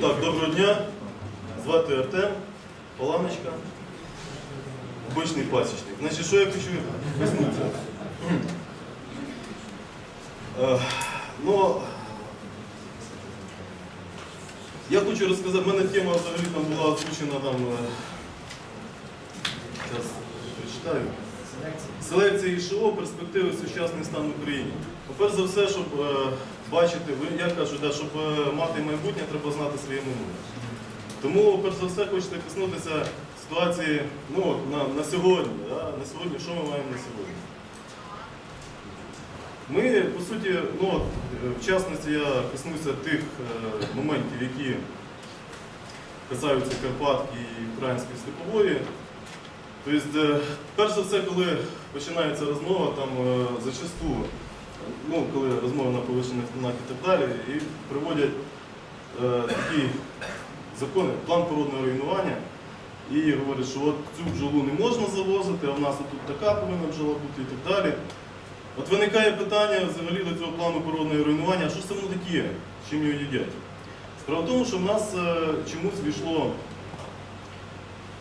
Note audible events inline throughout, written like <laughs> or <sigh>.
Так, доброго дня. Звати Артем, Паланочка. Обичний пасічник. Значить, що я хочу коснутися? Е, Ну, я хочу розказати, в мене тема взагалі там була озвучена там. Зараз прочитаю. Селекція ІШО, перспективи сучасний стан. Ну, Перш за все, щоб е, бачити, я кажу, да, щоб е, мати майбутнє, треба знати своє минуле. Тому, перш за все, хочете коснутися ситуації ну, на, на сьогодні. Да? На сьогодні, що ми маємо на сьогодні? Ми, по суті, ну, е, в частності я коснуся тих моментів, які касаються Карпатки і української степової. Тобто, перш за все, коли починається розмова, там зачасту, ну, коли розмова на повищених тонах і так далі, і приводять е, такі закони, план природного руйнування, і говорять, що от цю бджолу не можна завозити, а в нас тут така повинна бджола бути і так далі. От виникає питання взагалі до цього плану природного руйнування, а що це воно таке, чим його їдять? Справа в тому, що в нас е, чомусь війшло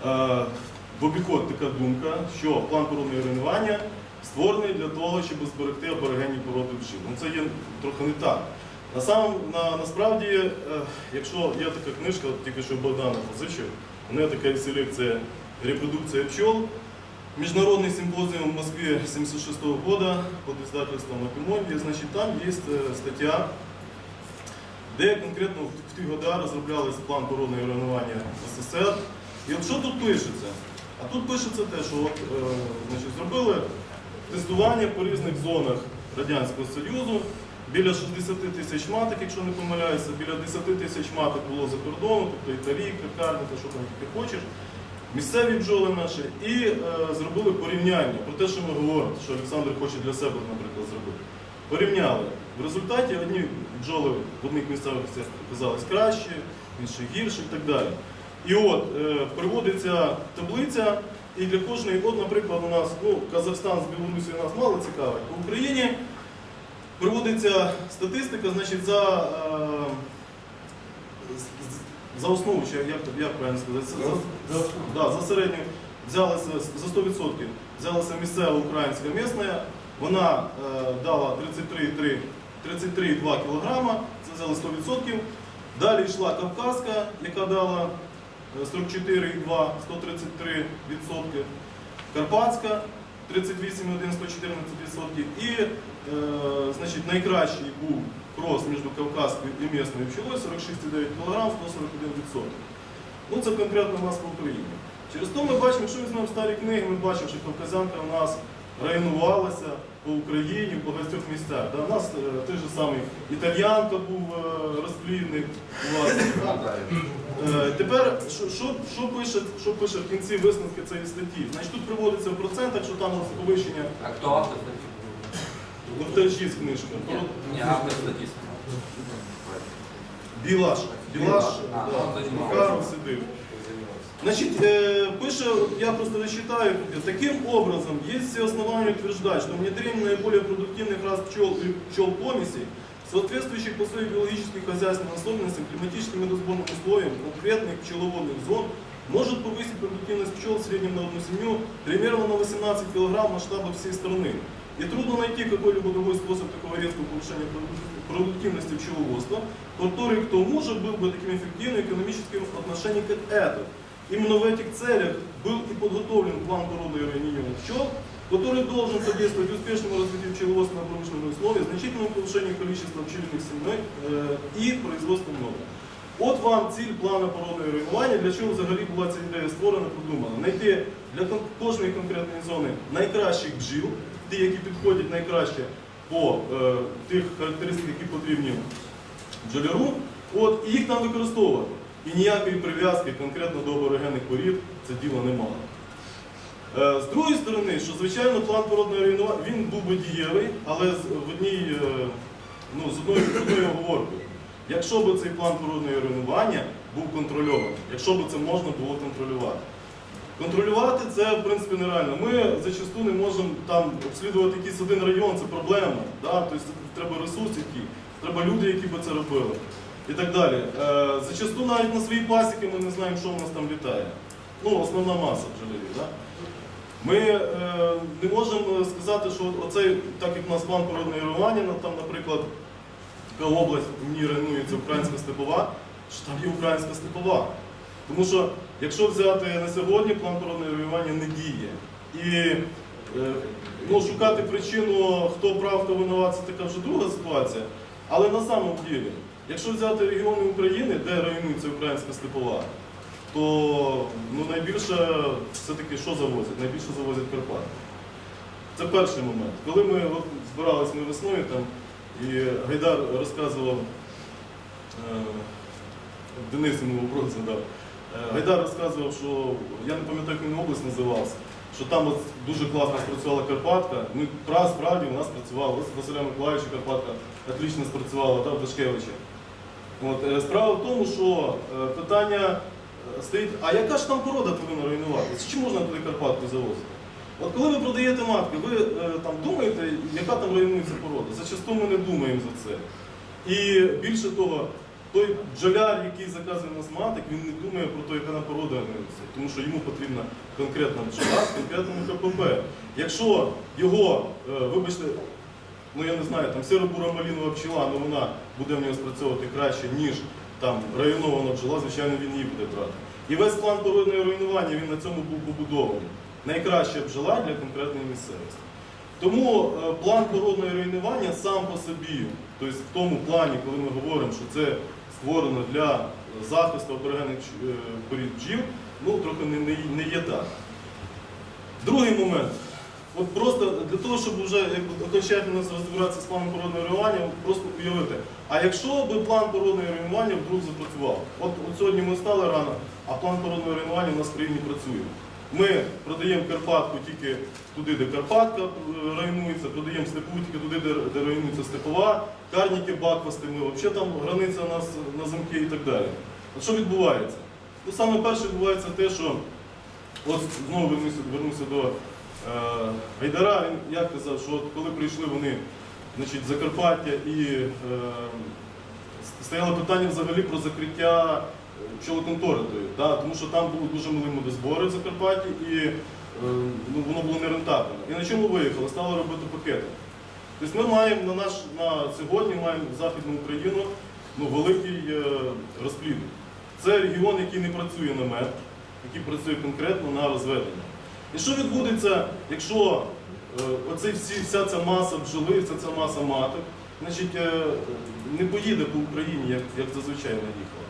е, в обіход така думка, що план природного руйнування створений для того, щоб зберегти аборигенні породи бджіл. Ну це є трохи не так. На сам, на, насправді, е, якщо є така книжка, тільки що Богдана позичив, у неї така селекція репродукція пчел. Міжнародний симпозіум в Москве 76 года под издательством Апимонди, значить там є е, стаття, де конкретно в ті годи розроблялися план природного руйнування СССР. І от що тут пишеться? А тут пишеться те, що от, е, значить, зробили тестування по різних зонах Радянського Союзу. Біля 60 тисяч маток, якщо не помиляюся, біля 10 тисяч маток було за кордоном, тобто італійка, карлика, що там тільки хочеш. Місцеві бджоли наші і е, зробили порівняння про те, що ми говоримо, що Олександр хоче для себе, наприклад, зробити. Порівняли. В результаті одні бджоли в одних місцевостях оказались краще, інші гірше і так далі. І от е, приводиться таблиця, і для кожної, от, наприклад, у нас ну, Казахстан з Білорусією нас мало цікавить, в Україні приводиться статистика, значить, за, е, за основу, чи як, як правильно сказати, за, за, да, за середню взялися за 100%, взялася місцева українська місна, вона е, дала 33,3 33,2 кг, це взяли 100%. Далі йшла Кавказька, яка дала 44,2, 133%. Карпатська 38,1, 114%. І е, значить, найкращий був крос між Кавказською і місною пчелою 46,9 кг, 141%. Ну це конкретно у нас в Україні. Через то ми бачимо, якщо візьмемо старі книги, ми бачимо, що кавказянка у нас районувалася по Україні в багатьох місцях. Да? У нас е, той же самий італьянка був е, розплідник. у вас. Е, Тепер, що, що, що, пише, що пише в кінці висновки цієї статті? Значить, тут приводиться в процентах, що там повищення А кто автор статьи? Лохтарчіс книжка. Не, автор статьи. Білаш. Білаш. Макаров сидив. Значит, э, пише, я просто зачитаю, таким образом, есть все основания утверждать, что внедрение наиболее продуктивных рас пчел и пчел помесей, соответствующих по своим биологическим и хозяйственным особенностям, климатическим и разборным условиям конкретных пчеловодных зон, может повысить продуктивность пчел в среднем на одну семью примерно на 18 кг в масштабах всей страны. И трудно найти какой-либо другой способ такого резкого повышения проду- продуктивности пчеловодства, который к тому же был бы таким эффективным экономическим отношением как этот. Именно в этих целях был и подготовлен план породы ранения пчел, который должен содействовать успешному развитию пчеловодства на промышленных условиях, значительному повышению количества пчелиных семей э, и производству меда. От вам ціль плану породи руйнування, для чого взагалі була ця ідея створена, продумана. Знайти для кон- кожної конкретної зони найкращих бджіл, ті, які підходять найкраще по е, тих характеристиках, які потрібні бджоляру, от, і їх там використовувати. І ніякої прив'язки конкретно до аборигенних порід це діло не мало. Е, З другої сторони, що звичайно план породного руйнування він був би дієвий, але в одній, е, ну, з одною, оговоркою. Якщо б цей план породного руйнування був контрольований, якщо б це можна було контролювати. Контролювати це в принципі нереально. Ми зачасту не можемо там обслідувати якийсь один район, це проблема. Да? Тобто треба ресурс який, треба люди, які би це робили. і так далі. Е, Зачасту навіть на свої пасіки ми не знаємо, що в нас там літає. Ну, основна маса бджолярів. Да? Ми е, не можемо сказати, що оцей, так як у нас план природного регулювання, ну, там, наприклад, така область в ній районується українська степова, що там є українська степова. Тому що якщо взяти на сьогодні, план природного регулювання не діє. І е, ну, шукати причину, хто прав, хто винуват, це така вже друга ситуація. Але на самом ділі, якщо взяти регіони України, де районується українська степова, то ну, найбільше все-таки що завозять? Найбільше завозять Карпати. Це перший момент. Коли ми от, збирались ми весною там, і Гайдар розказував, е, Денис йому вопрос задав, Е, Гайдар розказував, що я не пам'ятаю, як він область називався, що там от дуже класно спрацювала Карпатка. Ну, пра- справді у нас працювала, ось Василя Миколаївича Карпатка отлично спрацювала, та в Дашкевичі. От, е, справа в тому, що питання стоїть, а яка ж там порода повинна руйнуватися? Чи можна туди Карпатку завозити? От коли ви продаєте матки, ви е, там думаєте, яка там руйнується порода? Зачасту ми не думаємо за це. І більше того, той бджоляр, який заказує нас маток, він не думає про те, яка там порода руйнується, тому що йому потрібна конкретна бджола з конкретним ХПП. Якщо його, е, вибачте, ну я не знаю, там сіро-бура малінова пчела, ну вона буде в нього спрацьовувати краще, ніж там районована бджола, звичайно, він її буде брати. І весь план породної руйнування він на цьому був побудований. Найкраща бджола для конкретної місцевості. Тому е, план породного руйнування сам по собі, тобто в тому плані, коли ми говоримо, що це створено для захисту аборигенних е, порід бджіл, ну трохи не є так. Другий момент. От просто для того, щоб вже окончательно розібратися з планом породного руйнування, просто уявити, а якщо би план породного руйнування вдруг запрацював? От, от сьогодні ми стали рано, а план породного руйнування у нас в країні працює. Ми продаємо Карпатку тільки туди, де Карпатка е, районується, продаємо степу тільки туди, де, де районується степова, карніки, баквасти, ми взагалі там границя у нас на замки і так далі. От що відбувається? Ну, саме перше відбувається те, що от знову вернуся, вернуся до Гайдара, він як казав, що от коли прийшли вони значить, Закарпаття і е, стояло питання взагалі про закриття пчелоконтори, тої, да, тому що там були дуже мали водозбори в Закарпатті і е, ну, воно було нерентабельно. І на чому виїхали? Стали робити пакети. Тобто ми маємо на наш на сьогодні маємо Західну Україну ну, великий е, розплід. Це регіон, який не працює на мед, який працює конкретно на розведення. І що відбудеться, якщо оці всі, вся ця маса бджоли, вся ця маса маток, значить, е, не поїде по Україні, як, як зазвичай вона їхала.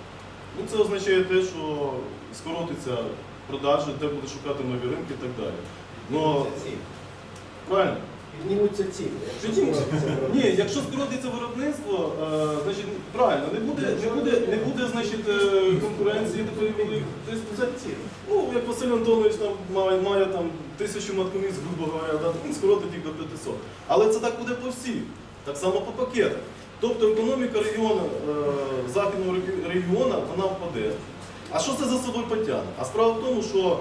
Ну, це означає те, що скоротиться продажі, де буде шукати нові ринки і так далі. Но, правильно? Піднімуться ціни. якщо Піднімуться. скоротиться <laughs> Ні, виробництво. якщо скоротиться виробництво, е, значить правильно, не буде, не буде, не буде значить, е, конкуренції такої великої. Тобто це ціни. Ну, як Василь Антонович там має, має там тисячу маткоміць, грубо говоря, да, він скоротить їх до 500. Але це так буде по всіх, так само по пакетах. Тобто економіка регіону, е, західного регіону, вона впаде. А що це за собою потягне? А справа в тому, що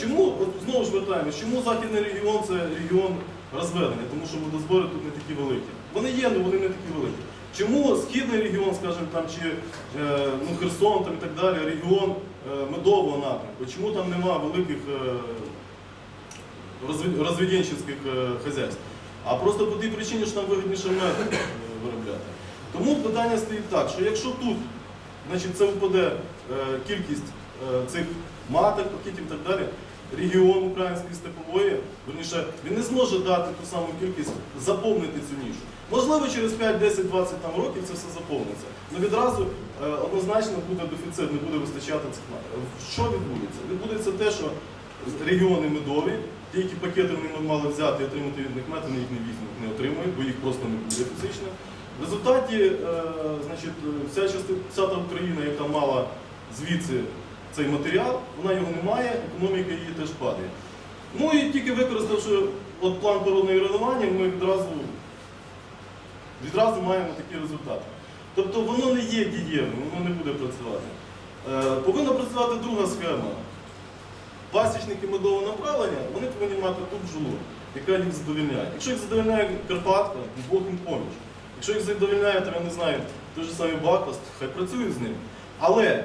чому, от знову ж вертаємось, чому західний регіон це регіон розведення, тому що водозбори тут не такі великі. Вони є, але вони не такі великі. Чому східний регіон, скажімо, там, чи е, ну, Херсон там, і так далі, регіон е, медового напрямку, чому там нема великих е, е, хазяйств? А просто по тій причині, що там вигідніше мед виробляти. Тому питання стоїть так, що якщо тут значить, це впаде кількість цих маток, пакетів і так далі, регіон української степової, верніше, він не зможе дати ту саму кількість, заповнити цю нішу. Можливо, через 5, 10, 20 там, років це все заповниться. Але відразу е, однозначно буде дефіцит, не буде вистачати цих маток. Що відбудеться? Відбудеться те, що регіони медові, ті, які пакети вони мали взяти і отримати від них мед, вони їх не візьмуть, не отримують, бо їх просто не буде фізично. В результаті е, значить, вся частина вся та Україна, яка мала звідси цей матеріал, вона його не має, економіка її теж падає. Ну і тільки використавши от план породного руйнування, ми відразу, відразу маємо такі результати. Тобто воно не є дієвим, воно не буде працювати. Е, повинна працювати друга схема. Пасічники медового направлення, вони повинні мати ту бджолу, яка їх задовільняє. Якщо їх задовільняє Карпатка, Бог їм поміч. Якщо їх задовільняє, там, я не знаю, той же самий Бакост, хай працюють з ним. Але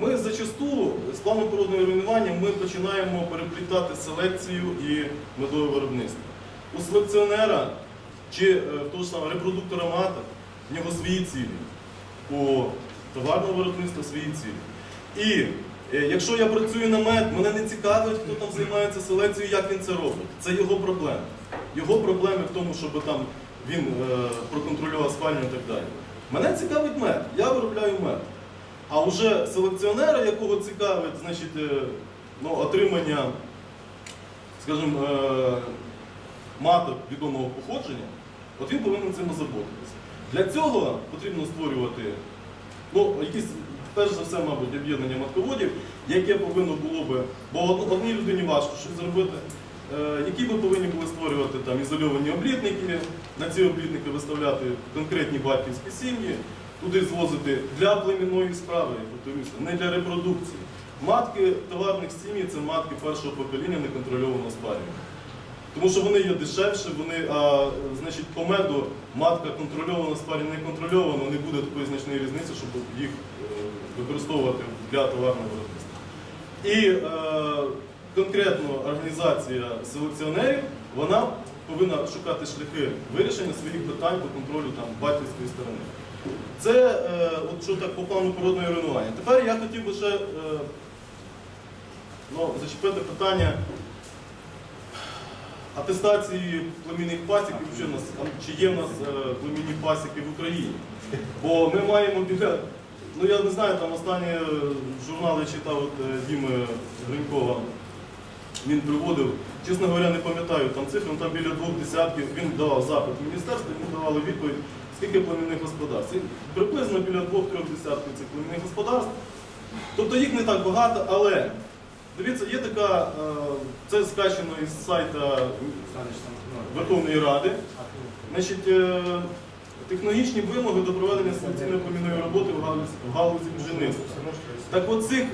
ми зачасту з планом природного руйнування ми починаємо переплітати селекцію і медове виробництво. У селекціонера чи е, того ж самого репродуктора мата в нього свої цілі. У товарного виробництва свої цілі. І е, якщо я працюю на мед, мене не цікавить, хто там займається селекцією, як він це робить. Це його проблема. Його проблеми в тому, щоб там він е, проконтролював спальню і так далі. Мене цікавить мед, я виробляю мед. А вже селекціонера, якого цікавить значить, е, ну, отримання, скажімо, е, маток відомого походження, от він повинен цим озаботитися. Для цього потрібно створювати ну, якісь, перш за все, мабуть, об'єднання матководів, яке повинно було би, бо одній людині важко щось зробити, е, які би повинні були створювати там ізольовані облітники, на ці облітники виставляти конкретні батьківські сім'ї, туди звозити для племінної справи, повторюся, не для репродукції. Матки товарних сім'ї це матки першого покоління неконтрольовано спарювання. Тому що вони є дешевші, вони, а, значить, по меду матка контрольована, спарі не контрольована, не буде такої значної різниці, щоб їх е, використовувати для товарного виробництва. І е, конкретно організація селекціонерів, вона повинна шукати шляхи вирішення своїх питань по контролю там, батьківської сторони. Це е, от що так по плану природного руйнування. Тепер я хотів би ще е, ну, зачепити питання атестації племінних пасіків, чи, нас, чи є в нас е, племінні пасіки в Україні. Бо ми маємо біля, ну я не знаю, там останні е, журнали читав от, е, Діми Гринькова, він приводив, чесно говоря, не пам'ятаю там цифри, ну, там біля двох десятків, він давав запит в міністерство, йому давали відповідь, скільки племінних господарств. Приблизно біля двох-трьох десятків цих племінних господарств. Тобто їх не так багато, але дивіться, є така, е, це скачано із сайта Верховної Ради. Значить, е, технологічні вимоги до проведення селекційної племінної роботи в галузі, в галузі бджільництва. Так от цих е,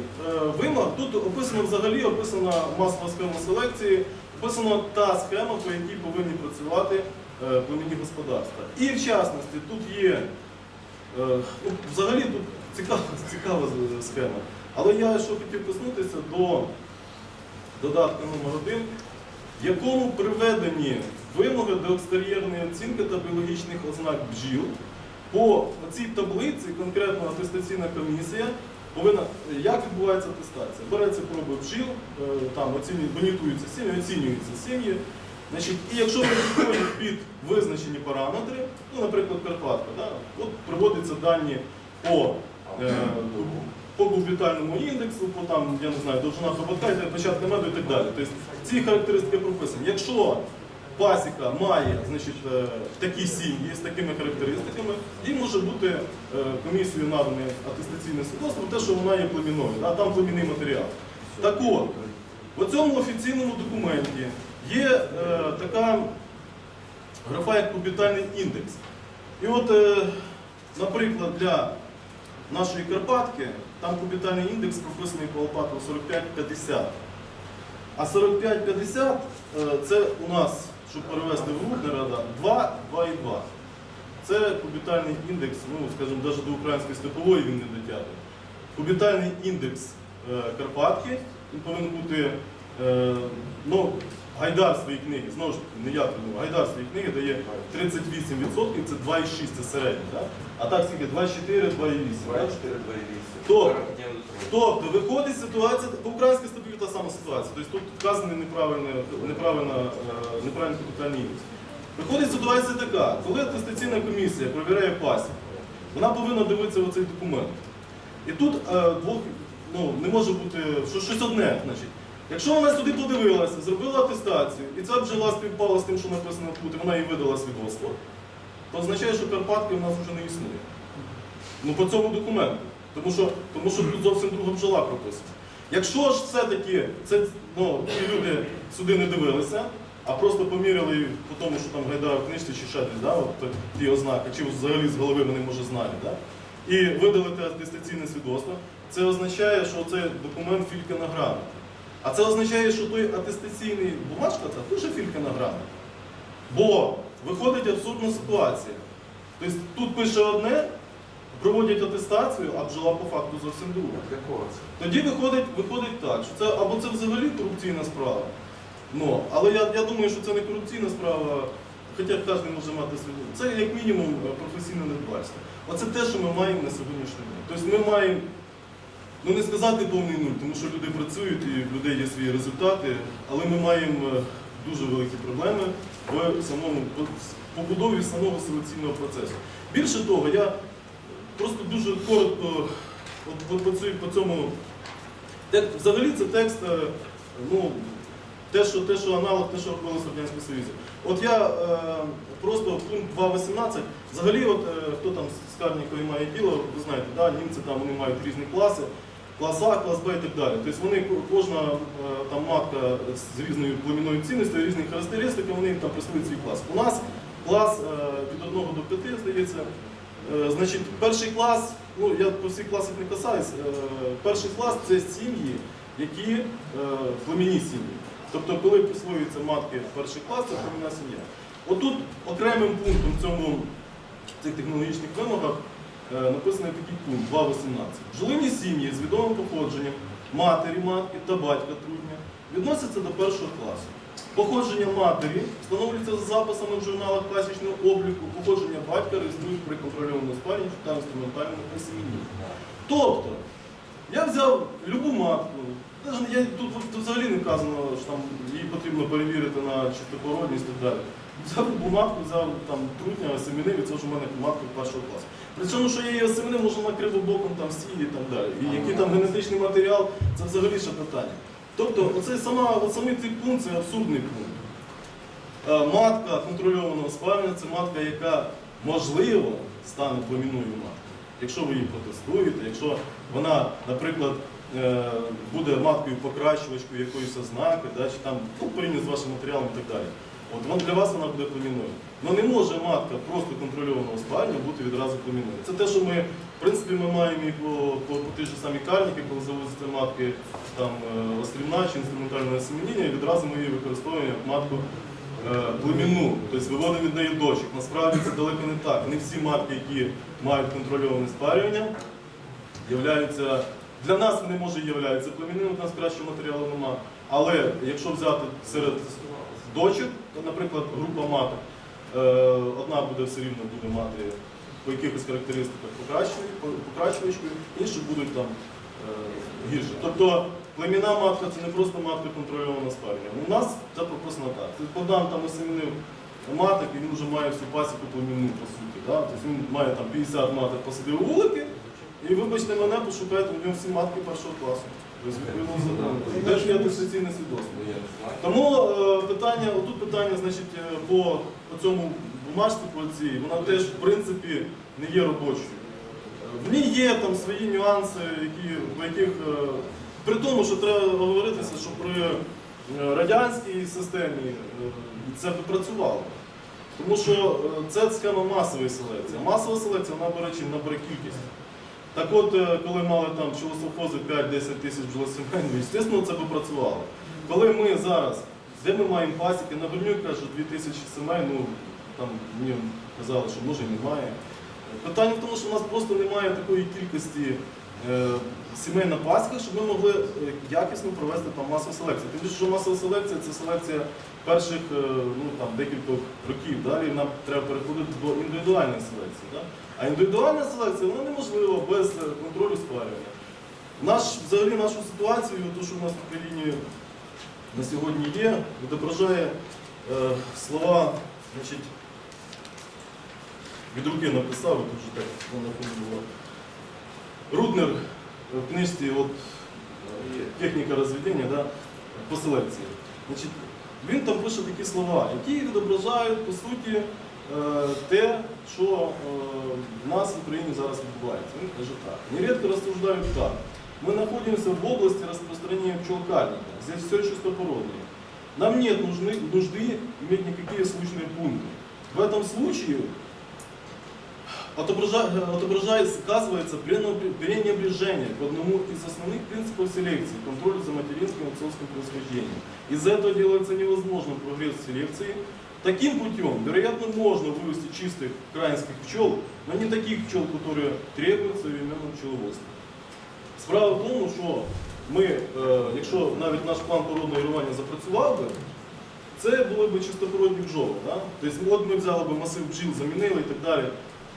вимог тут описано взагалі описана масова схема селекції, описана та схема, по якій повинні працювати е, племінні господарства. І в частності тут є, е, ну, взагалі тут цікава, <laughs> цікава схема. Але я що хотів коснутися до додатка номер 1 в якому приведені вимоги до екстер'єрної оцінки та біологічних ознак бджіл. По цій таблиці конкретно атестаційна комісія повинна, як відбувається атестація? Береться проби бджіл, е, там оцінюють, монітуються сім'ї, оцінюються сім'ї. Значить, і якщо вони підходять під визначені параметри, ну, наприклад, Карпатка, да, от приводяться дані по е, по кубітальному індексу, по там, я не знаю, довжина хоботка, початка меду і так далі. Тобто ці характеристики прописані. Якщо пасіка має значить, е, такі сім'ї з такими характеристиками, їй може бути е, комісією надане атестаційне свідоцтво, те, що вона є племінною, а там племінний матеріал. Так от, в цьому офіційному документі є е, така графа як кубітальний індекс. І от, е, наприклад, для нашої Карпатки, там кубітальний індекс прописаний по Алпаку 45-50. А 45-50 е, це у нас, щоб перевести в рух нарада, 2, 2,2. Це кубітальний індекс, ну, скажімо, навіть до української степової він не дотягує. Кубітальний індекс е, Карпатки, він повинен бути, е, ну, Гайдар своїй книги, знову ж таки, не я придумав, Гайдар своїй книги дає 38%, це 2,6, це середній. Да? А так скільки? 2,4, 2,8. да? Хто? Тобто виходить ситуація, по українській статті та сама ситуація. Тобто тут вказаний неправильний, е, капітальний індекс. Виходить ситуація така, коли атестаційна комісія перевіряє пасік, вона повинна дивитися в цей документ. І тут е, двох, ну, не може бути що, щось одне. Значить. Якщо вона сюди подивилася, зробила атестацію, і ця бджола співпала з тим, що написано тут, і вона їй видала свідоцтво, то означає, що Карпатки в нас вже не існує. Ну по цьому документу. Тому що, тому що тут зовсім друга бджола прописана. Якщо ж все-таки ну, ті люди сюди не дивилися, а просто поміряли по тому, що там гайдара в книжці чи ще десь, да, от ті ознаки, чи взагалі з голови вони може знають, да, і видали те атестаційне свідоцтво, це означає, що цей документ філька на грамоті. А це означає, що той атестаційний бумажка це дуже філька на грамоті. Бо виходить абсурдна ситуація. Тобто тут пише одне, проводять атестацію, а бджола по факту зовсім це? Тоді виходить, виходить так, що це або це взагалі корупційна справа. Ну, але я, я думаю, що це не корупційна справа, хоча кожен може мати свою. Це як мінімум е, професійне недбальство. Оце те, що ми маємо на сьогоднішній день. Тобто ми маємо, ну не сказати повний нуль, тому що люди працюють і в людей є свої результати, але ми маємо е, дуже великі проблеми в самому побудові самого селекційного процесу. Більше того, я просто дуже коротко от, по, цьому взагалі це текст, е, ну, те, що, те, що аналог, те, що робилося в Радянському Союзі. От я е, просто пункт 2.18, взагалі, от, е, хто там з Карнікові має діло, ви знаєте, да, німці там вони мають різні класи, клас А, клас Б і так далі. Тобто вони, кожна е, там матка з різною племінною цінністю, різні характеристики, вони там присвоюють свій клас. У нас клас е, від 1 до 5, здається. Е, Значить, перший клас, ну я по всіх класах не касаюсь, перший клас це сім'ї, які племінні сім'ї. Тобто, коли присвоюються матки перший клас, це племінна сім'я. Отут окремим пунктом в цьому цих технологічних вимогах написаний такий пункт 2.18. Бджолині сім'ї з відомим походженням матері матки та батька трудня відносяться до першого класу. Походження матері встановлюється за записами в журналах класичного обліку, походження батька реєструють при контрольованому спарі та інструментальному присім'ї. Тобто, я взяв любу матку, я, тут, тут взагалі не вказано, що там її потрібно перевірити на чистопородність і так далі. Взяв любу матку, взяв там трутня, осемінив, і це вже в мене матка першого класу. При цьому, що її осемінив, може на кривобоком там сії і так далі. І який там генетичний матеріал, це взагалі ще питання. Тобто, оцей сама, от самий цей пункт це абсурдний пункт. Е, Матка контрольованого спалення це матка, яка можливо стане племінною маткою. Якщо ви її протестуєте, якщо вона, наприклад, е, буде маткою покращувачкою якоїсь ознаки, да, чи там ну, порівняно з вашим матеріалом і так далі. От для вас вона буде племінною. Ну не може матка просто контрольованого спалення бути відразу племінною. Це те, що ми, в принципі, ми маємо і по, по, по тій ж самій кальніки, коли завозяться матки там е, острівна чи інструментальне осемініння, і відразу ми її використовуємо як матку е, племінну, тобто виводимо від неї дочок. Насправді це далеко не так. Не всі матки, які мають контрольоване спарювання, являються. Для нас вони може являються племінними, у нас кращого матеріалу нема. Але якщо взяти серед дочок, то, наприклад, група маток, одна буде все рівно буде мати по якихось характеристиках покращую- по- покращувачкою, інші будуть там е, гірше. Тобто племінна матка це не просто матка контрольована спарення. У нас це прописано так. Богдан там осемінив маток, він вже має всю пасіку племінну, по суті. Да? Тобто він має там 50 маток посадив вулики, і вибачте мене, пошукайте, у нього всі матки першого класу. Тобто, відповідно, закону. Теж є атестаційне свідоцтво. Тому е, питання, отут питання, значить, е, по, цьому бумажці по цій, вона теж в принципі не є робочою. В ній є там свої нюанси, які, по яких, е, при тому, що треба говоритися, що при е, радянській системі це б працювало. Тому що це схема масової селекції. А Масова селекція вона бере чим набере кількість. Так от, е, коли мали там пчелосовхози 5-10 тисяч бджолосімей, ну, звісно, це би працювало. Коли ми зараз, де ми маємо пасіки, на Горнюк кажуть, 2 тисячі сімей, ну там мені казали, що може немає. Питання в тому, що в нас просто немає такої кількості е, сімей на пасіках, щоб ми могли е, якісно провести там масову селекцію. Тим більше, що масова селекція це селекція перших е, ну, там, декількох років. Далі нам треба переходити до індивідуальної селекції. Да? А індивідуальна селекція вона неможлива без контролю спарювання. Наш, взагалі нашу ситуацію, те, що в нас в Україні на сьогодні є, відображає е, слова, значить, від руки написав, тут вже так воно було. Руднер е, в книжці от, е, техніка розведення да, по селекції. Значить, він там пише такі слова, які відображають по суті е, те, що е, в нас в Україні зараз відбувається. Він каже так. Нередко розсуждають так. Мы находимся в области распространения пчелкарника. Здесь все чистопородное. Нам нет нужны, нужды иметь никакие случные пункты. В этом случае отобража- отображается, сказывается пренебре- пренебрежение к одному из основных принципов селекции – контролю за материнским и отцовским происхождением. Из-за этого делается невозможным прогресс в селекции Таким путем, вероятно, можно вывести чистых украинских пчел, но не таких пчел, которые требуют современного пчеловодства. Справа в тому, що ми, е, якщо навіть наш план породного вирування запрацював би, це були б чистопородні бджоли. Да? Тобто, от ми взяли б масив бджіл, замінили і так далі.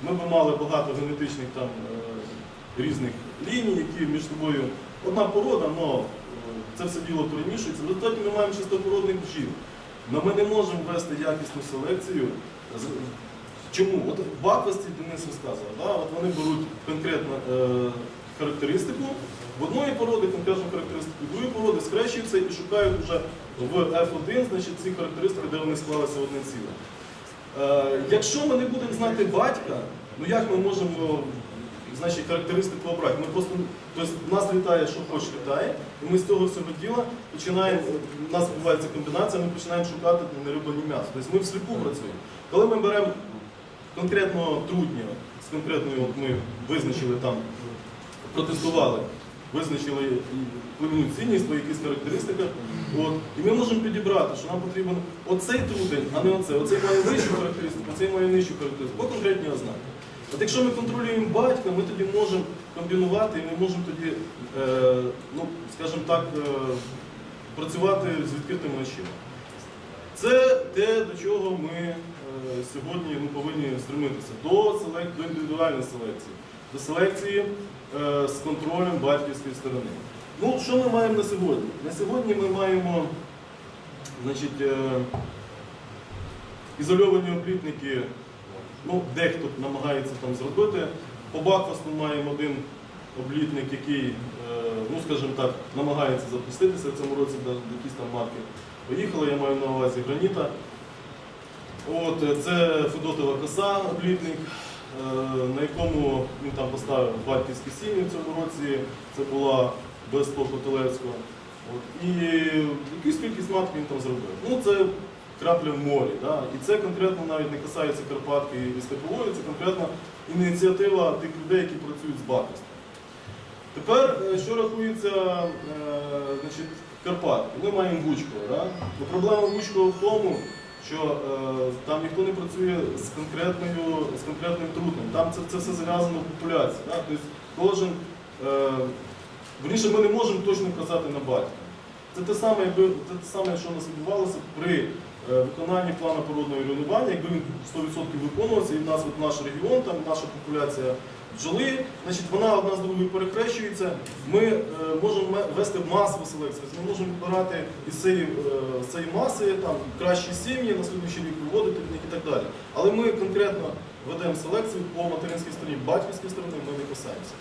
Ми б мали багато генетичних там, е, різних ліній, які між собою одна порода, але це все діло перемішується. В ми маємо чистопородних бджіл. Але ми не можемо вести якісну селекцію. Чому? От в Баквасті Денис розказував, да? от вони беруть конкретну е, характеристику, в одної породи конкретну характеристику, в другої породи скрещуються і шукають вже в F1 значить, ці характеристики, де вони склалися в одне ціле. Е, якщо ми не будемо знати батька, ну як ми можемо значить, характеристику обрати? Ми просто, тобто, нас літає, що хоче літає, і ми з цього всього діла починаємо, у нас відбувається комбінація, ми починаємо шукати не м'ясо. Тобто ми всліпу працюємо. Коли ми беремо конкретного трудня, з конкретною, от ми визначили там, протестували, визначили племінну цінність по якихось характеристиках, от, і ми можемо підібрати, що нам потрібен оцей трудень, а не оцей. Оцей має вищу характеристику, оцей має нижчу характеристику, по конкретній ознаки. От якщо ми контролюємо батька, ми тоді можемо комбінувати і ми можемо тоді, е, ну, скажімо так, е, працювати з відкритими очима. Це те, до чого ми е, сьогодні ну, повинні стремитися. До, селек... до індивідуальної селекції, до селекції з контролем батьківської сторони. Ну, що ми маємо на сьогодні? На сьогодні ми маємо значить, е, ізольовані облітники, ну, дехто намагається там зробити. По Бакфасту маємо один облітник, який, е, ну скажімо так, намагається запуститися в цьому році, якісь там марки поїхали, я маю на увазі граніта. От, е, це Федотова коса, облітник, е, на якому він там поставив батьківські сім'ї в цьому році. Це була без Котелевського. От, і якусь кількість маток він там зробив. Ну, це крапля в морі. Да? І це конкретно навіть не касається Карпатки і Степової, це конкретно ініціатива тих людей, які працюють з Бакостом. Тепер, е, що рахується е, значить, Карпатки? Ми маємо Гучкова. Да? Ну, проблема Гучкова в тому, що е, там ніхто не працює з, конкретною, з конкретним трутнем. Там це, це все зав'язано в популяції. Да? Тобто кожен, е, верніше, ми не можемо точно казати на батька. Це те саме, якби, це те саме, що у нас відбувалося при е, виконанні плану породного руйнування, якби він 100% виконувався, і в нас от наш регіон, там наша популяція бджоли, значить вона одна з другою перехрещується. Ми е, можемо вести масову селекцію, ми можемо вибирати із цієї, е, цієї маси там, кращі сім'ї, на слідуючий рік виводити в них і так далі. Але ми конкретно ведемо селекцію по материнській стороні, батьківській стороні ми не касаємося.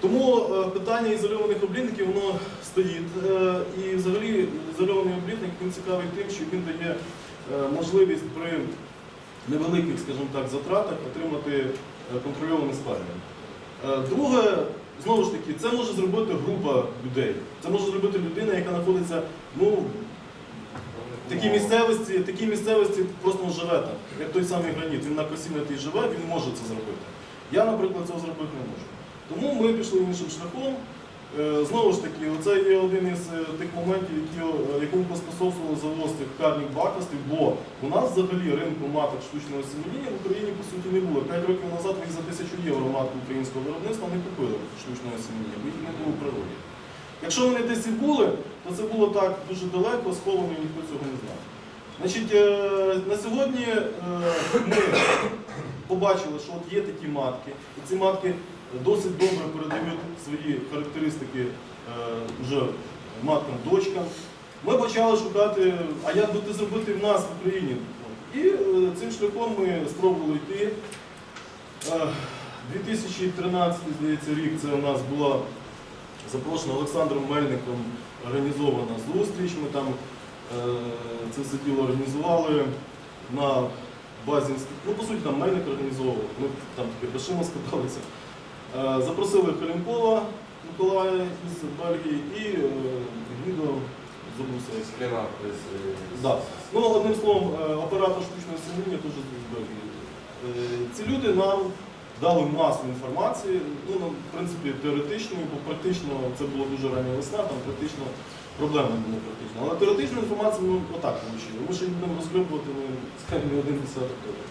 Тому е, питання ізольованих облітників воно стоїть. Е, І взагалі ізольований облітник він цікавий тим, що він дає е, можливість при невеликих, скажімо так, затратах отримати е, контрольований. Е, Друге, знову ж таки, це може зробити група людей. Це може зробити людина, яка знаходиться ну, в такій місцевості, такій місцевості просто живе там, як той самий граніт. Він на тій живе, він може це зробити. Я, наприклад, цього зробити не можу. Тому ми пішли іншим шляхом. Е, Знову ж таки, це є один із е, тих моментів, які, е, якому поспособствували завоз тих карних бакостів, бо у нас взагалі ринку маток штучного сім'ї в Україні по суті не було. П'ять років назад ви за тисячу євро матку українського виробництва не купили штучного сім'ї, бо їх не було в природі. Якщо вони десь і були, то це було так дуже далеко, сховано, і ніхто цього не знав. Значить, на сьогодні ми <coughs> побачили, що от є такі матки, і ці матки досить добре передають свої характеристики е, вже маткам, дочкам. Ми почали шукати, а як би це зробити в нас в Україні. І е, цим шляхом ми спробували йти. Е, 2013, здається, рік це у нас була запрошена Олександром Мельником організована зустріч. Ми там е, це все діло організували на базі інституту. Ну, по суті, там Мельник організовував, ми там таке грошима складалися. Е, Запросили Халінкова Миколая із Бельгії і е, Забрусевський. Склера без... Да. Ну, одним словом, е, оператор штучного сім'яння теж з Бельгії. Е, Ці люди нам дали масу інформації, ну, ну, в принципі, теоретичної, бо практично це була дуже рання весна, там практично проблемна не критична. Але теоретичну інформацію ми отак отримали. Ми ще будемо розглядувати ну, скажімо, не один десяток років.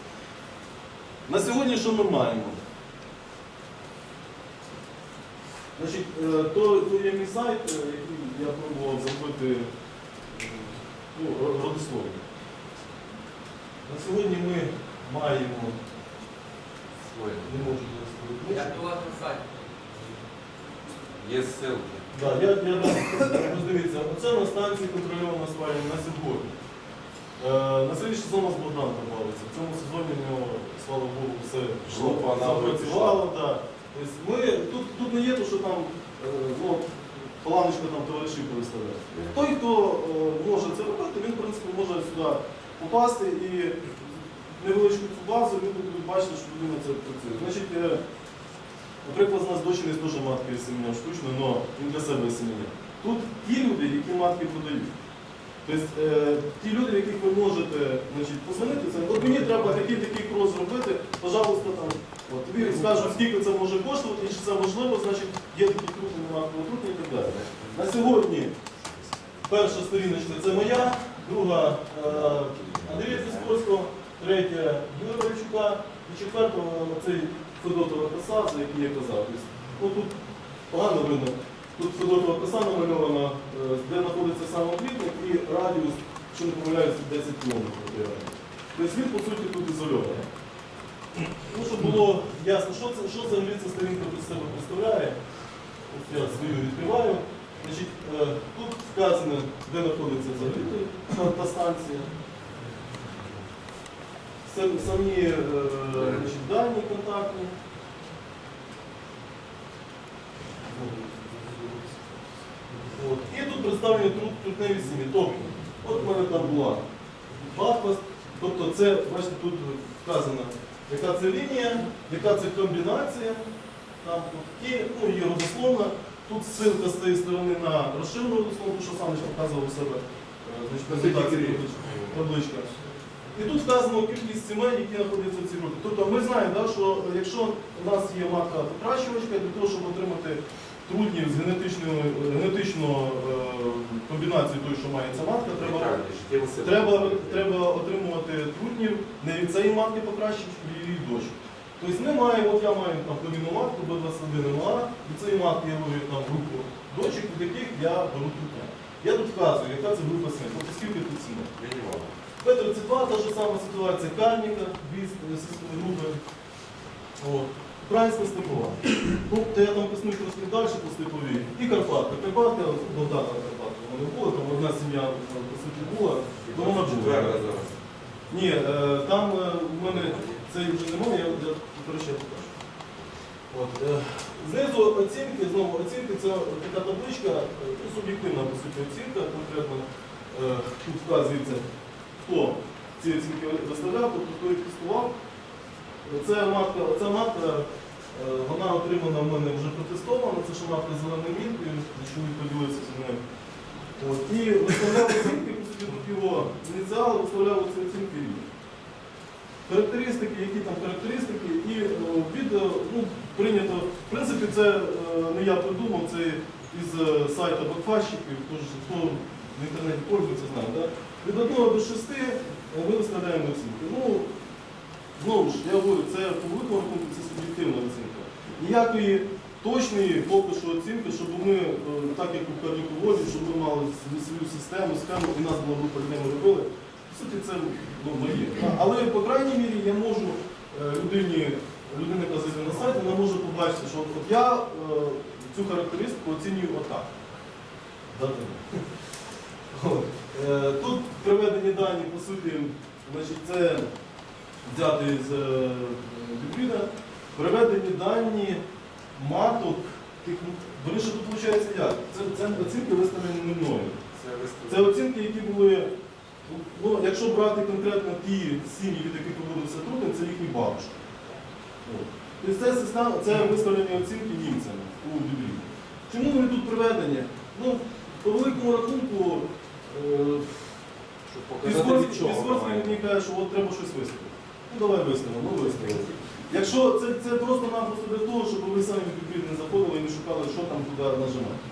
На сьогодні що ми маємо? Значить, е, то, то є мій сайт, е, який я пробував зробити е, ну, ро- родословно. На сьогодні ми маємо, не можу зараз сказати, Як вас на сайті? Є ссылки. Да, я, я дам, оце на станції контрольована спальня на сьогодні. Е, на селі сезон у нас Богдан бавиться. В цьому сезоні у нього, слава Богу, все Група на запрацювало. Тобто ми, тут, тут не є то, що там е, ну, планочка там товаришів переставляє. Той, хто е, може це робити, він в принципі може сюди попасти і невеличку цю базу люди будуть бачити, що людина це працює. Значить, е, наприклад, з нас дочі не дуже матки семеня штучно, але він для себе семеня. Тут ті люди, які матки продають. Тобто е, ті люди, в яких ви можете позвонити, от мені треба такий такий крос зробити, пожалуйста, там, от, тобі скажуть, скільки це може коштувати, і чи це можливо, значить є такі крупні матки отрутні і так далі. На сьогодні перша сторіночка це моя, друга е, Андрія Фіскорського, третя Юрія Варчука і четверта цей Федотова коса, за який я казав. Тобто, ну, тут погано видно. Тут Федотова коса намальована, е, де знаходиться самоплітник і радіус, якщо не помиляюся, 10 кілометрів. від радіусу. Тобто він, по суті, тут ізольований. Ну, щоб було ясно, що це, що взагалі ця сторінка тут себе представляє. Ось я свою відкриваю. Значить, е, тут вказано, де знаходиться взагалі та, та станція. Самі е, значить, дані контактні. От. І тут представлені трутневі сім'ї. Тобто, от в мене там була Бахпаст, тобто це, бачите, тут вказано, яка це лінія, яка це комбінація. Там, і ну, є родословна. Тут ссылка з цієї сторони на розширену родословну, що сам показував у себе. е, Значить, табличка. І тут вказано кількість сімей, які знаходяться в цій групі. Тобто ми знаємо, да, що якщо у нас є матка покращувачка, для того, щоб отримати трутнів з генетичною, генетично е, комбінацією той, що має ця матка, треба, треба, треба отримувати трутнів не від цієї матки покращувачки, а від її дочок. Тобто маємо, от я маю там племінну матку до 21 МА, від цієї матки я ловлю там групу дочок, від яких я беру трутня. Я тут вказую, яка це група сімей, тобто скільки тут сімей. П-32 та ж сама ситуація Кальніка, дві групи. От. Українська степова. Ну, то я там коснусь трошки далі по степовій. І Карпатка. Карпатка, Богдана Карпатка. Вони були, там одна сім'я там, по суті була, то вона була. Ні, е, там е, в мене цей вже немає, я, коротше, покажу. От, е, знизу оцінки, знову оцінки, це така табличка, е, ну, суб'єктивна по суті оцінка, конкретно е, тут вказується, хто ці оцінки виставляв, тобто хто їх тестував. Це матка, ця матка, е, вона отримана в мене вже протестована, це ще матка з зеленою міткою, чоловік поділився мною. От, і виставляв оцінки, його ініціали, виставляв ці оцінки рівні. Характеристики, які там характеристики, і е, від, е, ну, прийнято, в принципі, це е, не я придумав, це із сайта Бакфащиків, хто в інтернеті пользується, знає. Да? Від 1 до 6 ми виставляємо оцінки. Ну, знову ж, я говорю, це по великому рахунку це суб'єктивна оцінка. Ніякої точної поки що оцінки, щоб ми, е, так як у кардіководі, щоб ми мали свою систему, схему, і нас була група ми робили. По суті, це ну, моє. Але, по крайній мірі, я можу е, людині, людина, яка зайде на сайт, вона може побачити, що от, я е, цю характеристику оцінюю отак. Тут приведені дані, по суті, значить, це взяти з е, приведені дані маток, тих, верніше тут виходить як? Це, це оцінки виставлені не мною. Це оцінки, які були, ну, якщо брати конкретно ті сім'ї, від яких виводився трудно, це їхні бабушки. Тобто це, система, це виставлені оцінки німцями у Біблії. Чому вони тут приведені? Ну, по великому рахунку, е, Візгорський мені каже, що от треба щось виставити. Ну давай виставимо, ну виставимо. Якщо це, це просто-напросто для того, щоб ви самі в Біблію не заходили і не шукали, що там туди нажимати.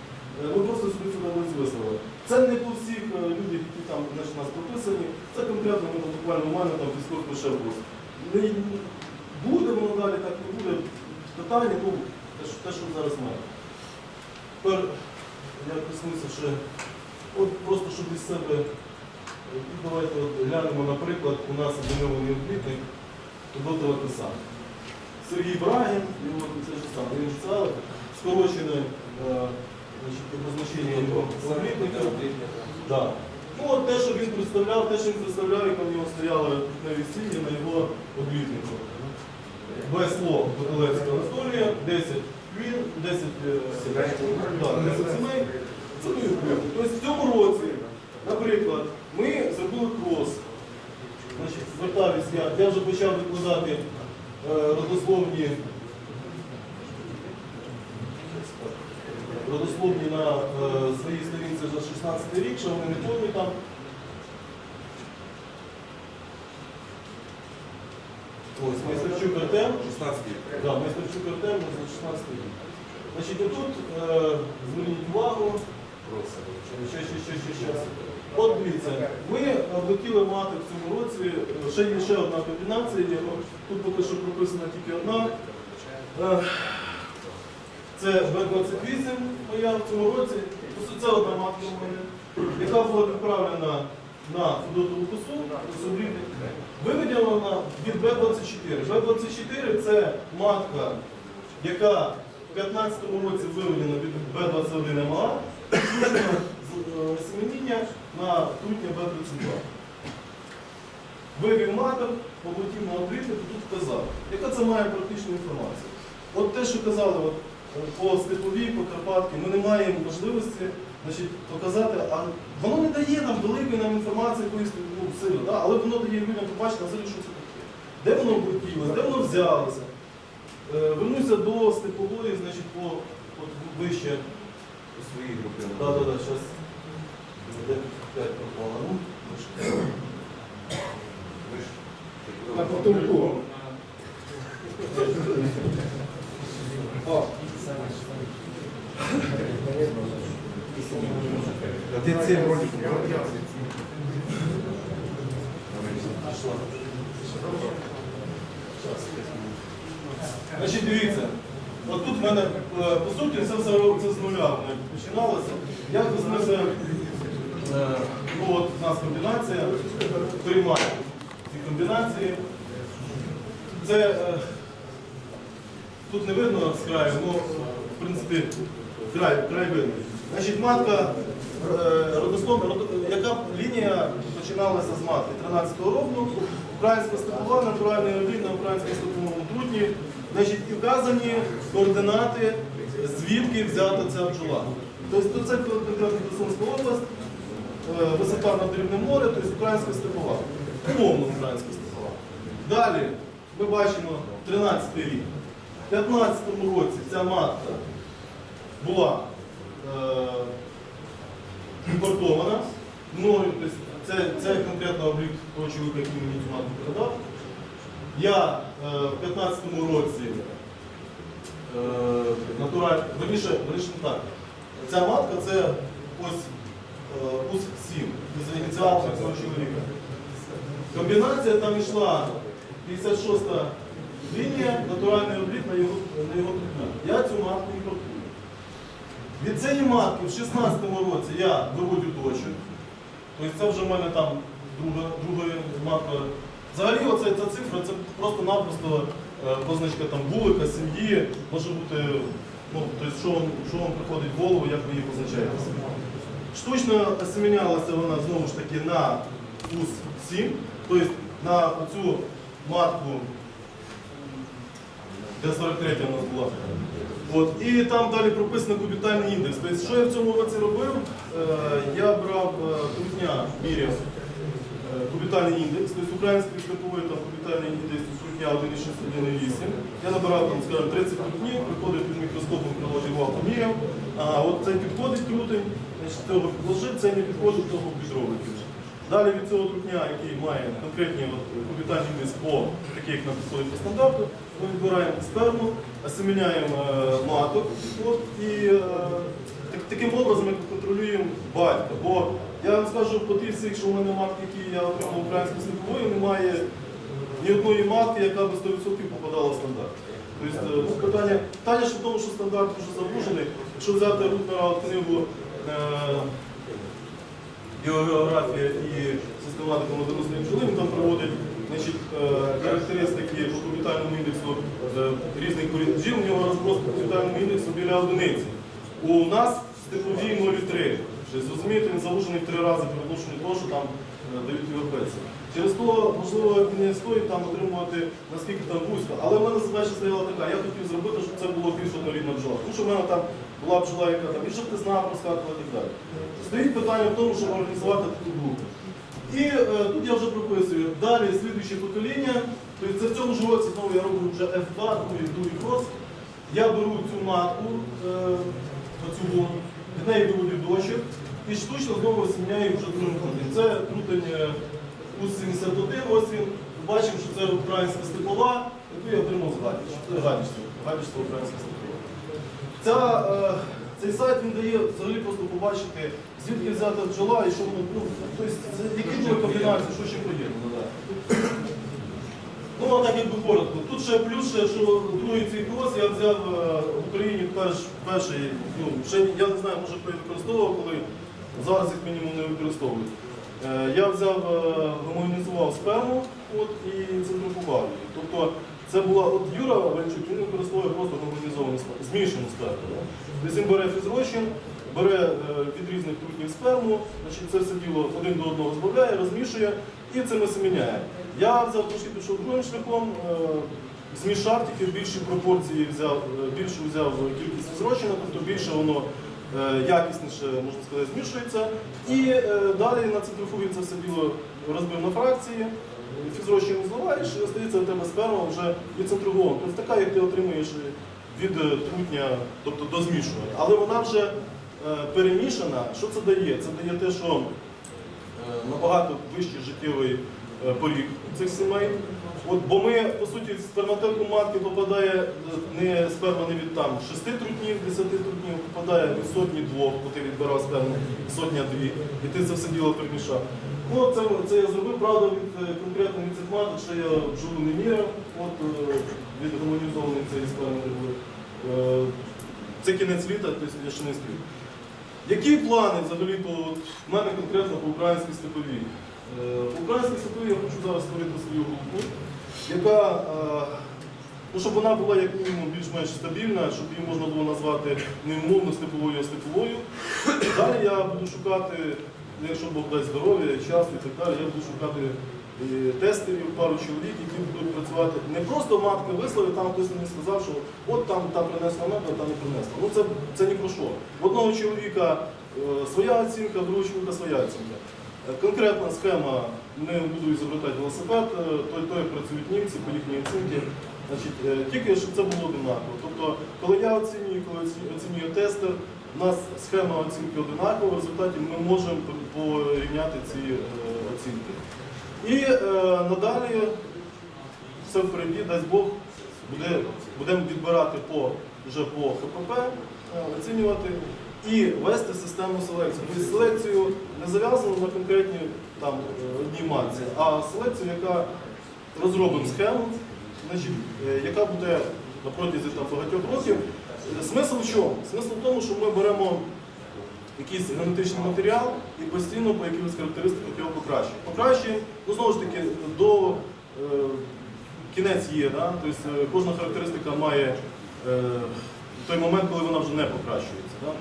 Е, Ви просто собі цю таблицю виставили. Це не по всіх е, людях, які там значить, нас прописані. Це конкретно ну, буквально у мене там військовий лише був. Не буде воно далі, так не буде. Питання, ну, те, що, те, що зараз має. Тепер я коснуся ще, от просто щоб із себе, е, і давайте от глянемо, наприклад, у нас обвинований облітник Тодотова Писання. Сергій Брагін, його це ж саме, він це скорочене е, обозначення його облітника. Да. Ну, от те, що він представляв, те, що він представляв, як у нього стояли на весіллі на його облітнику. Без слов Бутилецького Анатолія, 10 він, 10 е, да, 10 сімей. Це облітник. Тобто в цьому році, наприклад, ми зробили крос. Значить, звертаюсь я, я вже почав викладати е, родословні родословні на е, своїй сторінці за 16 рік, що вони не повні там. Ось, Майстерчук Артем. 16 Да, Майстерчук Артем за 16 рік. Значить, отут е, зверніть увагу. Ще, ще, ще, ще, ще. От дивіться, ми хотіли мати в цьому році, е, ще є ще одна комбінація, ну, тут поки що прописана тільки одна. Е, Це Б-28 моя в цьому році. Це одна матка у мене, яка була відправлена на Федотову косу. Виведена від Б-24. Б-24 це матка, яка в 15 році виведена від Б-21 МА, е, семеніння на трутня Б-32. Вивів матер, полетів на обріти, то тут вказав. Яка це має практичну інформацію? От те, що казали от, е, по Степовій, по Карпатці, ми не маємо можливості значить, показати, а воно не дає нам великої нам інформації якоїсь ну, сили, да? але воно дає людям побачити, взагалі, що це таке. Де воно обертілося, де воно взялося. Е, Вернуся до Степової, значить, по от, вище. У своїй групі. Да, да, да, щас. 95 Значить, дивіться, от тут в мене, е, по суті, це все з нуля е, починалося. Я визнався ну от у нас комбінація, приймаю ці комбінації. Це е, тут не видно з краю, ну, в принципі, край, край видно. Значить, матка, е, родословна, родо- яка лінія починалася з матки 13-го року, українська степова, натуральний рівень на українському степовому трутні. Значить, і вказані координати, звідки взята ця бджола. Тобто це конкретно Херсонська область, е, висота над рівнем моря, тобто українська степова. Умовно українська степова. Далі ми бачимо 13 рік. У 15-му році ця матка була е, імпортована мною, це, це конкретно облік того чоловіка, який мені цю матку передав. Я е, в 15-му році е, натураль, верніше, верніше так. Ця матка це ось е, ус 7, це ініціал цього чоловіка. Комбінація там йшла 56-та лінія, натуральний облік на його, на його. Я цю матку імпортую. Від цієї матки в 16-му році я виводю точок. Тобто це вже в мене там друга, друга матка. Взагалі оця ця цифра це просто-напросто е, позначка там вулика, сім'ї, може бути, ну, тобто, що, що вам приходить в голову, як ви її позначаєте. Штучно осемінялася вона знову ж таки на ус 7, тобто на оцю матку, де 43 у нас була. От, і там далі прописано кубітальний індекс. Тобто, що я в цьому році робив? Е, я брав е, трутня, міряв е, кубітальний індекс, тобто український степовий там кубітальний індекс трутня 1,6, 1,8. Я набирав там, скажімо, 30 трутнів, приходив під мікроскопом, вал, поміряв. А от цей підходить крутий, значить, цього підложив, цей не підходить, того підробити вже. Далі від цього трутня, який має конкретні кубітальні індекс по таких на по стандарту, ми відбираємо сперму, осеміняємо е, маток от, і е, так- таким образом ми контролюємо батька. Бо я вам скажу по тих всіх, що в мене матки, які я отримав українською слідковою, немає ні одної матки, яка би 100% попадала в стандарт. Тобто, е, ну, питання, питання ж в тому, що стандарт вже забужений. Якщо взяти Рутнера книгу біогеографія і систематика бджоли, він там проводить значить, е, характеристики по кубітальному індексу е, різних порід бджіл, у нього розброс по кубітальному індексу біля одиниці. У нас степові 0,3. Тобто, Зрозумієте, він завужений в три рази при відношенню того, що там е, дають європейці. Через то, можливо, не стоїть там отримувати наскільки там вузько. Але в мене задача стояла така, я хотів зробити, щоб це було більш однорідна бджола. Тому що в мене там була бджола, яка там і жовтизна проскакувала і так далі. Стоїть питання в тому, щоб організувати таку групу. І е, тут я вже прописую. Далі слідуюче покоління. Тобто це в цьому ж році знову я роблю вже F2, другий, другий крос. Я беру цю матку, е, оцю вон, від неї виводю дочок і штучно знову осінняю вже другим крутим. Це крутень е, УЗ-71, ось він. Бачимо, що це українська степова, яку я отримав з Гадяч. Це Гадячство українська степова. Ця, е, цей сайт він дає взагалі просто побачити, звідки взята бджола і що воно, ну, тобто, це, які були комбінації, що ще поєднано. Да. Ну, а так якби коротко. Тут ще плюс, ще, що другий цей крос я взяв е, в Україні перш, перший, ну, ще я не знаю, може хто використовував, коли зараз їх мінімум не використовують. Е, Я взяв, гомогенізував сперму от, і центрифугав її. Тобто це була от Юра Вальчук, він використовує просто сперму, змішану сперму. да. Тобто він бере фізрозчин, бере е, від різних трутнів сперму, значить, це все діло один до одного збавляє, розмішує і це ми семеняє. Я взяв трошки пішов другим шляхом, е, змішав тільки в більші пропорції взяв, е, більшу взяв кількість фізрозчина, тобто більше воно е, якісніше, можна сказати, змішується. І далі на центрифугі це все діло розбив на фракції, фізрозчин зливаєш і остається у тебе сперма вже відцентругована. Тобто така, як ти отримуєш від е, трутня, тобто до змішування. Але вона вже е, перемішана. Що це дає? Це дає те, що е, набагато вищий життєвий е, поріг цих сімей. От, бо ми, по суті, в сперматеку матки попадає е, не сперма не від там 6 трутнів, 10 трутнів, попадає від сотні двох, бо ти відбирав сперму сотня дві, і ти це все діло перемішав. Ну, це, це я зробив, правда, від е, конкретно від цих маток, що я бджолу не міряв, от е, від гомонізованих цієї сперми Це кінець літа, тобто я ще не спів. Які плани взагалі от, в мене конкретно по українській степовій? Е, По українській степовій я хочу зараз створити свою групу, яка, ну, щоб вона була як мінімум більш-менш стабільна, щоб її можна було назвати не умовно степовою, а степовою. Далі я буду шукати, якщо Бог дасть здоров'я, час і так далі, я буду шукати е, тестерів, пару чоловік, які будуть працювати не просто матки вислови, там хтось мені сказав, що от там та принесла мед, а та не принесла. Ну це, це ні про що. Одного чоловіка е, своя оцінка, другого чоловіка своя оцінка. Е, Конкретна схема, не буду ізобретати велосипед, той, той працюють німці по їхній оцінці. Значить, тільки щоб це було одинаково. Тобто, коли я оцінюю, коли оці- оцінює тестер, у нас схема оцінки одинакова, в результаті ми можемо порівняти ці е, оцінки. І е, надалі все впереді, дасть Бог, буде, будемо відбирати по, вже по ХПП, е, оцінювати і вести систему селекції. Тобто селекцію не зав'язану на конкретні там, одній матці, а селекцію, яка розробимо схему, яка буде на протязі багатьох років. Е, Смисл в чому? Смисл в тому, що ми беремо якийсь генетичний матеріал і постійно по якихось характеристиках його покращуємо. Покращуємо, ну знову ж таки, до е, кінець є, да? тобто е, кожна характеристика має е, той момент, коли вона вже не покращується. Да?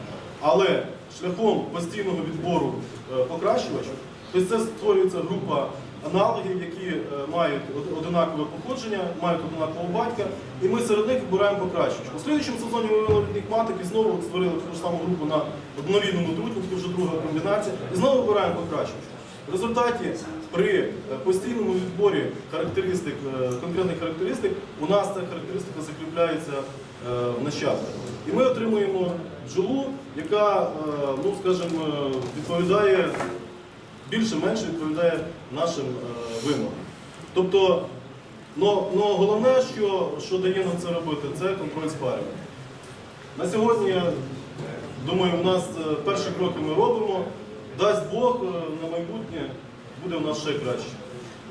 Але шляхом постійного відбору е, покращувачів, тобто це створюється група аналогів, які е, мають одинакове походження, мають одинакового батька, і ми серед них вибираємо покращувачів. У слідчому сезоні ми вивели маток і знову створили таку ж саму групу на однорідному трутні, вже друга комбінація, і знову вибираємо покращувачів. В результаті при е, постійному відборі характеристик, е, конкретних характеристик, у нас ця характеристика закріпляється в нащадках. І ми отримуємо бджолу, яка, ну скажімо, відповідає більше-менше відповідає нашим е, вимогам. Тобто, но головне, що, що дає нам це робити, це контроль спалювання. На сьогодні, я думаю, у нас е, перші кроки ми робимо. Дасть Бог е, на майбутнє буде у нас ще краще.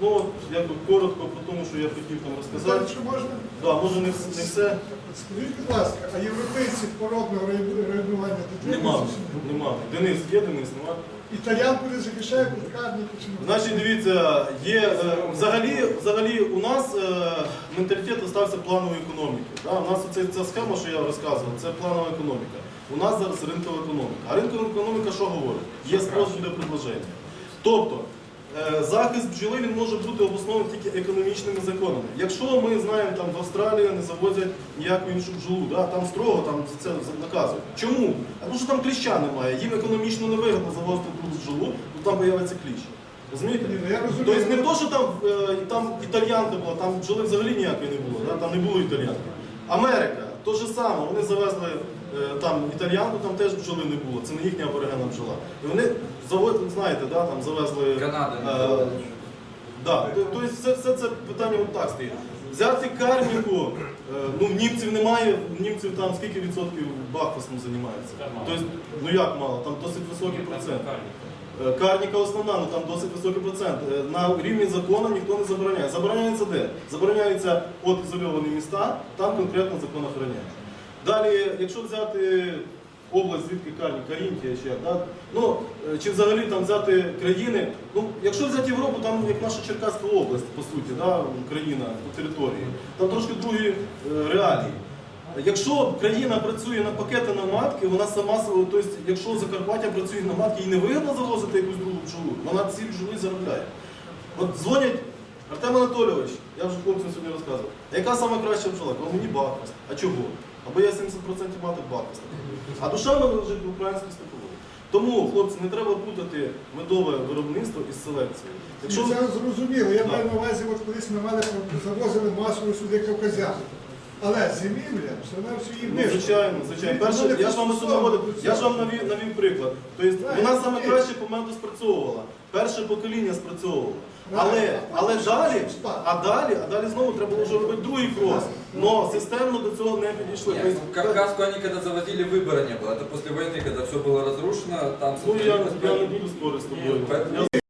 Ну, от, якби коротко про тому, що я хотів там розказати. Якщо можна, Да, може не, вс- не все. скажіть, будь ласка, а європейці породного районування Нема. Нема. Денис є, Денис, нема. Італіянку не захищають, лікарники? Значить, дивіться, є е, взагалі, взагалі у нас е, менталітет остався планової економіки. Да? У нас оце, ця схема, що я розказував, це планова економіка. У нас зараз ринкова економіка. А ринкова економіка що говорить? Є спрос, буде предложення. Тобто, захист бджоли він може бути обоснований тільки економічними законами. Якщо ми знаємо, там в Австралії не завозять ніяку іншу бджолу, да? там строго там це наказують. Чому? А тому що там кліща немає, їм економічно невигідно завозити другу бджолу, бо там появиться кліщ. Розумієте? Ну я розумію. Тобто не то, що там, е, там італіянка була, там бджоли взагалі ніякої не було, да? там не було італіянки. Америка, то же саме, вони завезли е, там італіянку, там теж бджоли не було, це не їхня аборигенна бджола. І вони завод, знаєте, да, там завезли. Канада е. Да, тобто все, все це питання от так стоїть. Взяти карніку, е, ну в німців немає, в німців там скільки відсотків бахфасом займається. Тобто, ну як мало, там досить високий процент. Е, Карніка основна, ну там досить високий процент. Е, На рівні закону ніхто не забороняє. Забороняється де? Забороняється от ізольовані міста, там конкретно закон охороняє. Далі, якщо взяти область, звідки Карні, Карінтія ще, да? ну, е, чи взагалі там взяти країни, ну, якщо взяти Європу, там як наша Черкаська область, по суті, да, країна по території, там трошки другі е, реалії. Якщо країна працює на пакети на матки, вона сама тобто, якщо Закарпаття працює на матки, їй не вигідно завозити якусь другу бджолу, вона ці бджоли заробляє. От дзвонять, Артем Анатолійович, я вже хлопцям сьогодні розказував, яка сама краща бджола? Мені Бахмаст. А чого? Або я 70% маток Бахмаста. А душа в мене лежить в українській степовій. Тому, хлопці, не треба путати медове виробництво із селекцією. Якщо Це зрозуміло. Я маю на увазі, от колись на мене завозили масово сюди кавказян. Але зимівля, все на всю її Ну, звичайно, звичайно. Перше, я ж вам наводив, я ж вам навів, навів приклад. Тобто вона саме краще по мету спрацьовувала. Перше покоління спрацьовувало. Але, але далі, а далі, а далі знову треба було вже робити другий крок. Но системно до цього не підійшли. Нет, Тобто, ну, Кавказку они когда заводили, выбора не было. Это после войны, когда все было разрушено, там Ну я, сохранилось я не правильно. буду спорити з тобою. Поэтому Я